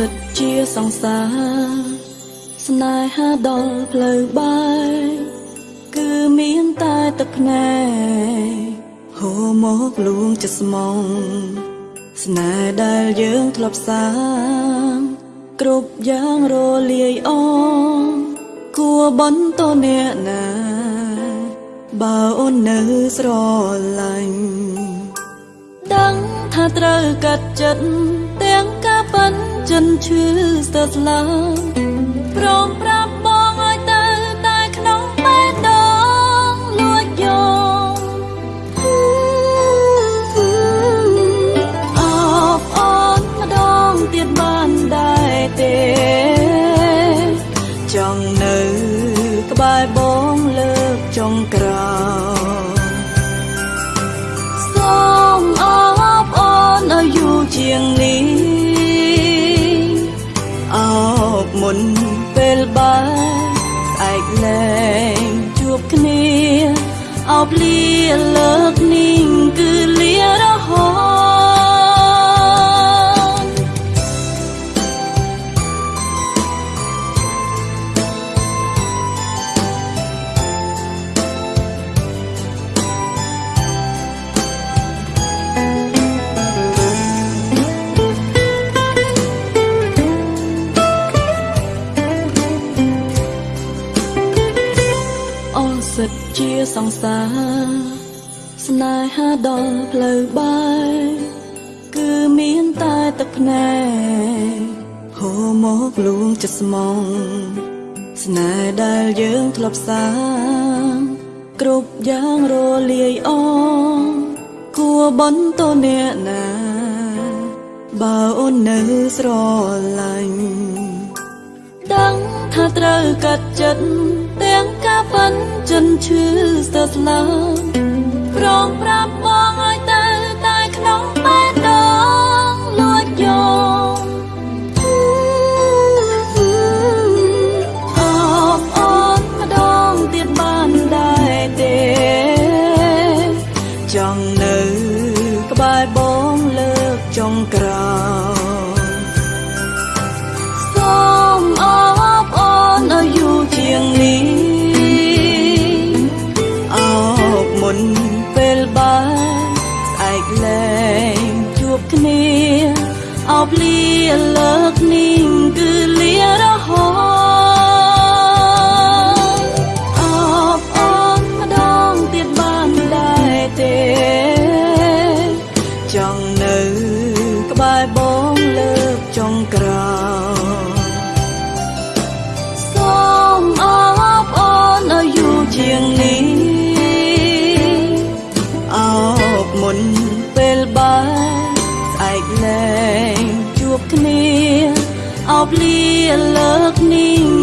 សិទ្ធជាសង្សារស្នេហាដល់ផ្លូវបែកគឺមានតែទឹកភ្នែកហូរមកលួងចិត្តស្មងស្នេហ៍ដែលយើងធ្លាប់សាងគ្រប់យ៉ាងរលាយអងគួបន្តអ្នកណាបើអូននៅស្រឡាញ់ដឹងថាត្រូវកាត់ចិត្តទាំងការប៉ិន ចិនឈឺស្ទើរស្លាប់ព្រមប្រាប់បងឲ្យទៅតែក្នុងបេះដូងលួចយកអបអូនម្ដងទៀតបានដែរទេចង់នៅ លែងជួបគ្នាអបលាលើក ស់សិទ្ធជាសង្សារស្នេហាដល់ផ្លូវបែកគឺមានតែទឹកភ្នែកហូរមកលួងចិត្តស្មងស្នេហ៍ដែលយើងធ្លាប់សាងគ្រប់យ៉ាងរលាយអងគួបន្តអ្នកណាបើអូននៅស្រឡាញ់ដឹងថាត្រូវកាត់ចិត្តទាំងការ ប៉ិនចិនឈឺស្ទើរស្លាប់ព្រមប្រាប់ នពេលបែកស្អែកលែងជួបគ្នាអបលាលើក មុនពេលបែកស្អែកលែងជួបគ្នាអបលាលើកនេះ